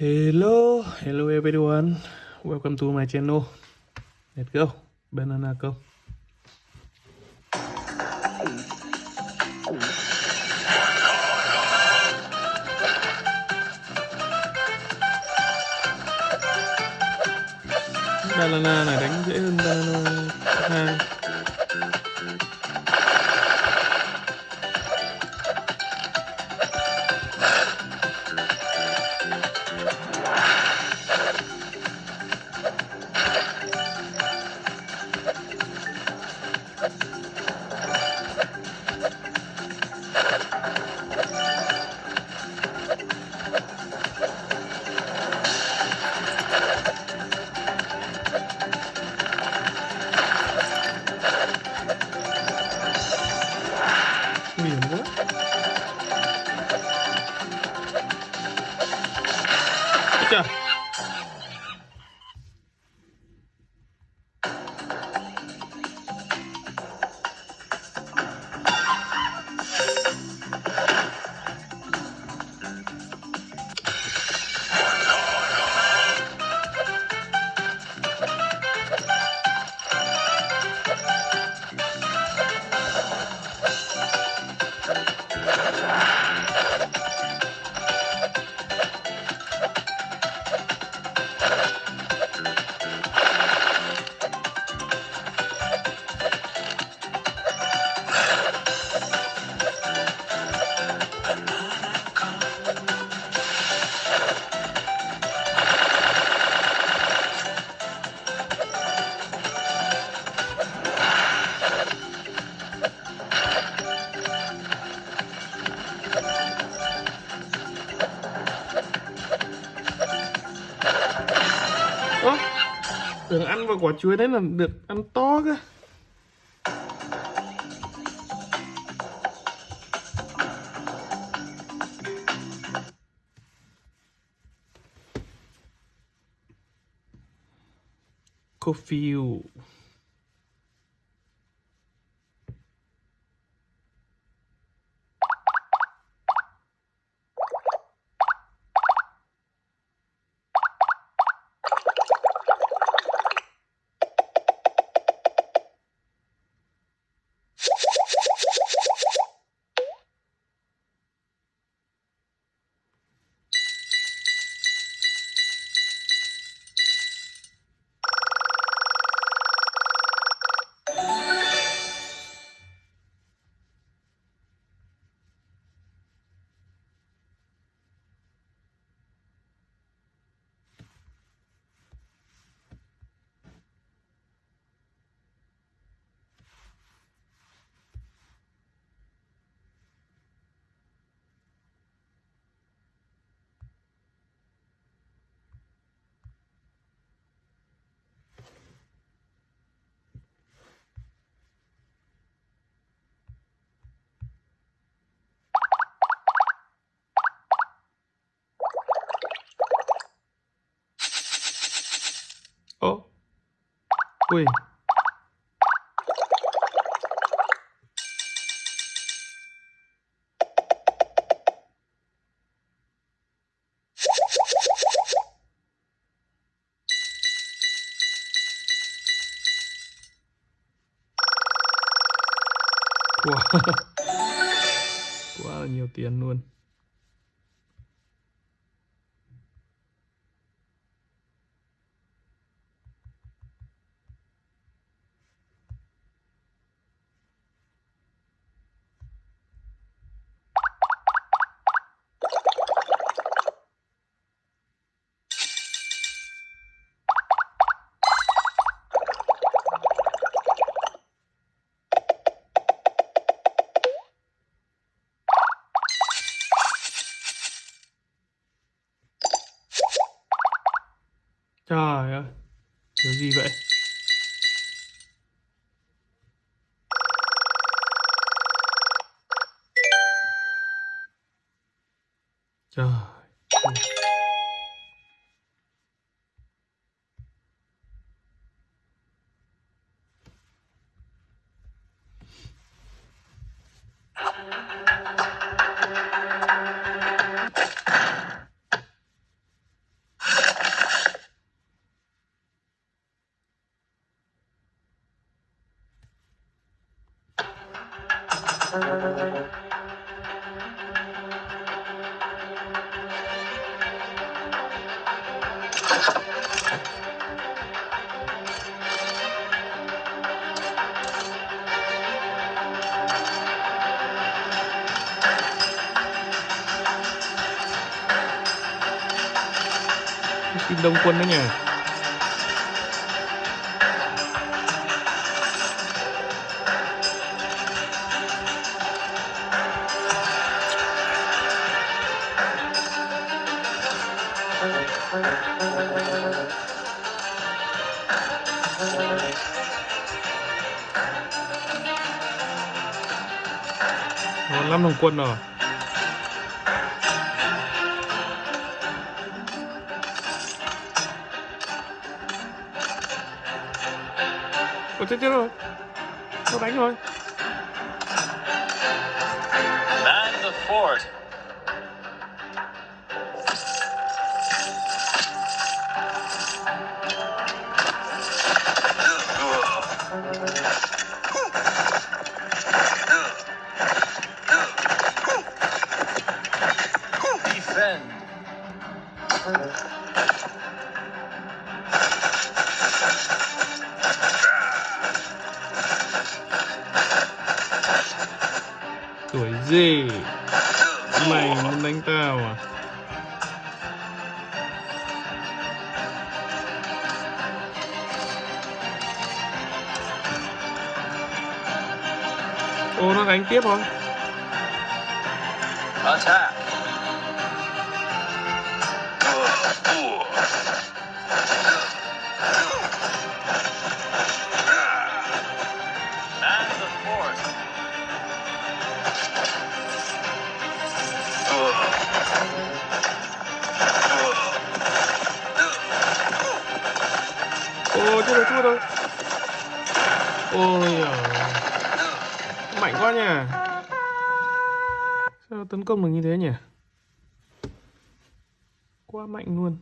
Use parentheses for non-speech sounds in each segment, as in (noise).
Hello, hello everyone. Welcome to my channel. Let's go. Banana go. Banana này đánh dễ hơn banana quả chuối đấy là được ăn to cơ. Coffee. Ui. (laughs) Quá là nhiều tiền luôn. Kim đông quân đấy nhỉ Còn 5 đồng quân rồi. Ôi chết chết rồi Nó đánh rồi Man the fort. Ô nó đánh tiếp. Man the fort. Ô chết rồi chết rồi Ôi giời Mạnh quá nhỉ Sao tấn công được như thế nhỉ? Quá mạnh luôn.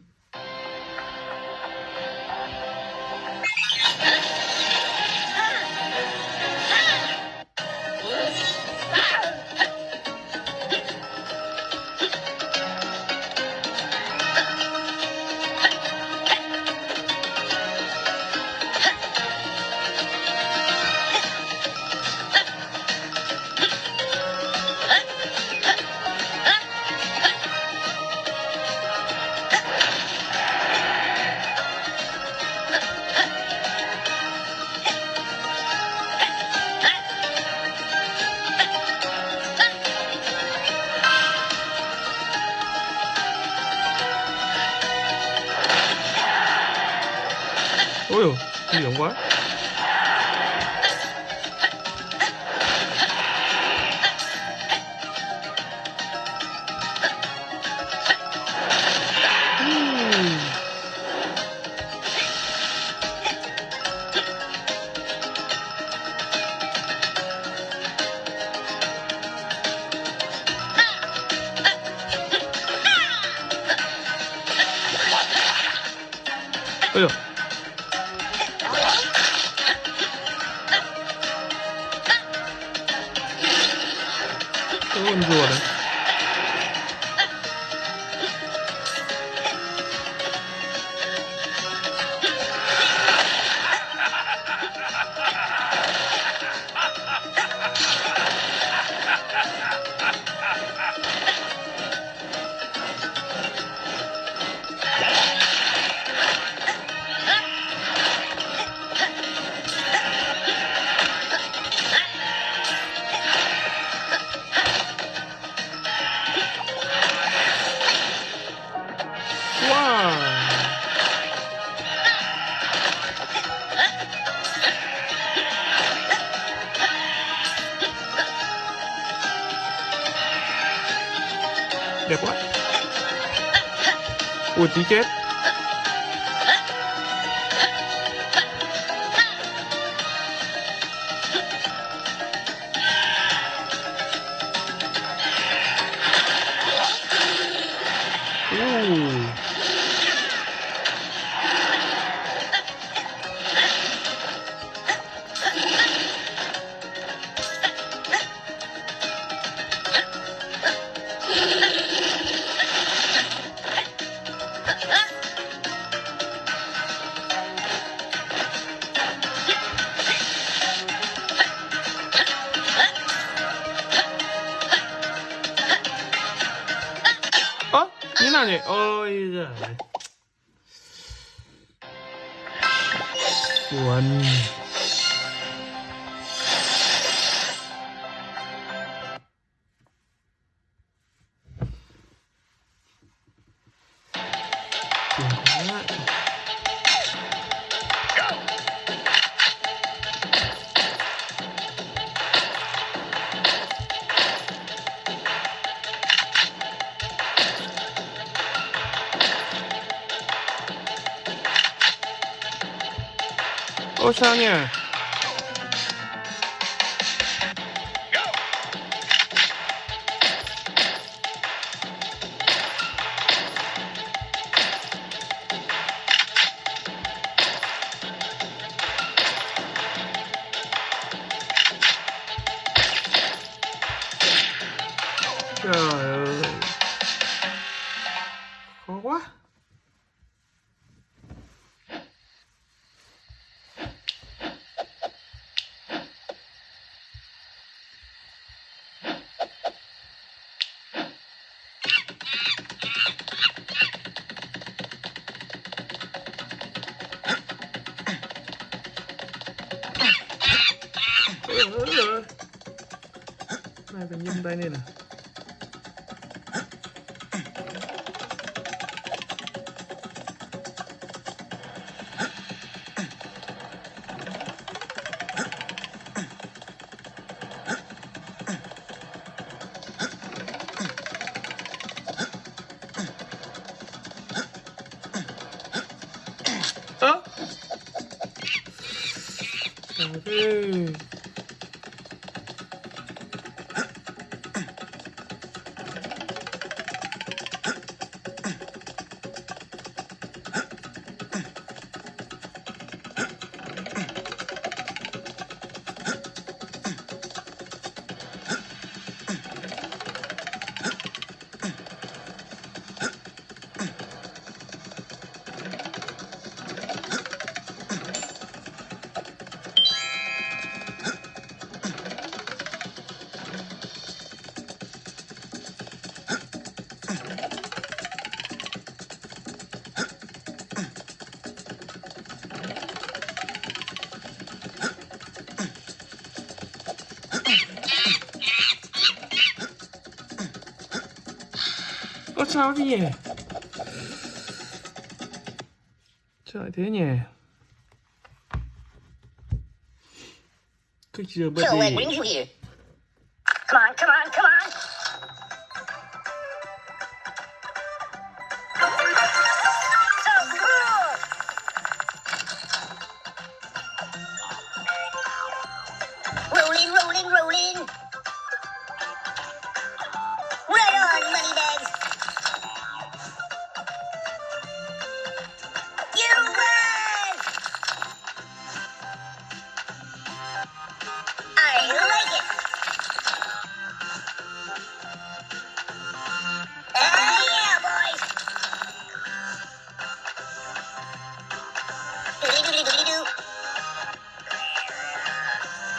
Quá Ui tí chết Hum. Ô sao nhỉ? Phải nhâm tay lên này ơ. Trời ơi Có sao thế nhỉ? Trời thế nhỉ? Cứ chưa bật So, what đi. brings you here? Come on, come on,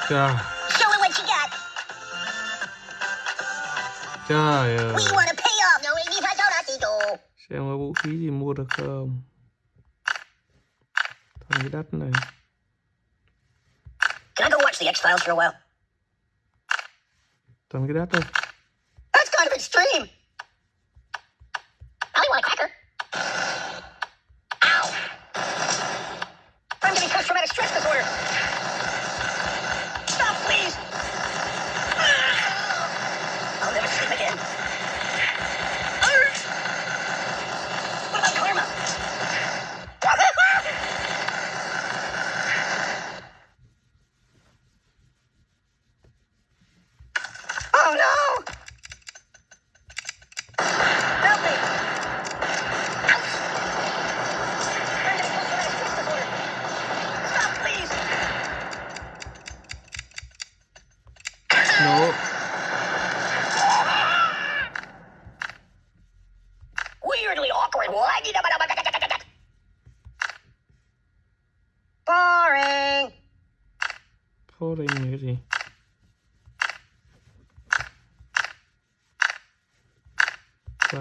Trời, Show me what you got. trời ơi. We want to pay off. No, baby, I don't to. Xem có vũ khí gì mua được không? Thằng cái đất này. Can I go watch the X Files for a while? Toàn cái đất thôi. That's kind of extreme.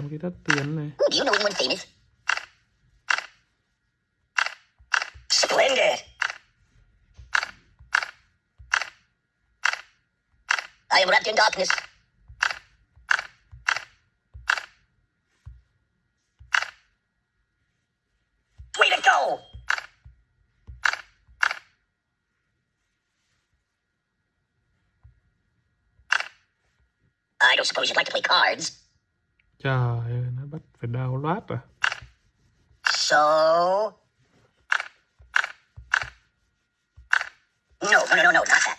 Cái đất tiến này? Splendid. I am wrapped in darkness. Don't suppose you'd like to play cards. trời ơi nó bắt phải đào loát à So. No, no, no, no, not that.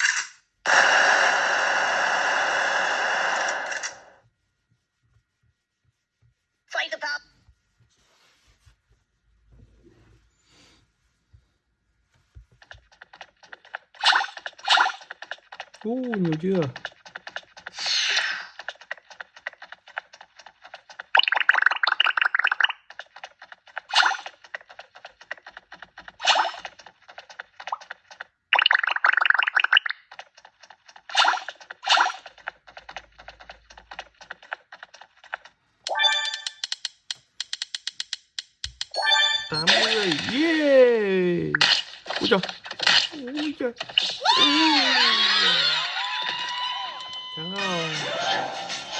Okay.